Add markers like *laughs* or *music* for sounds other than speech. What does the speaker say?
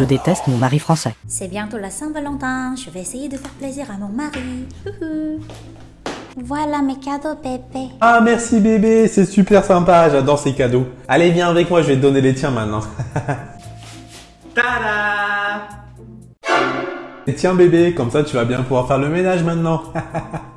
je déteste mon mari français. C'est bientôt la Saint-Valentin, je vais essayer de faire plaisir à mon mari. Voilà mes cadeaux, bébé. Ah merci bébé, c'est super sympa, j'adore ces cadeaux. Allez viens avec moi, je vais te donner les tiens maintenant. *laughs* Tada Et tiens bébé, comme ça tu vas bien pouvoir faire le ménage maintenant. *laughs*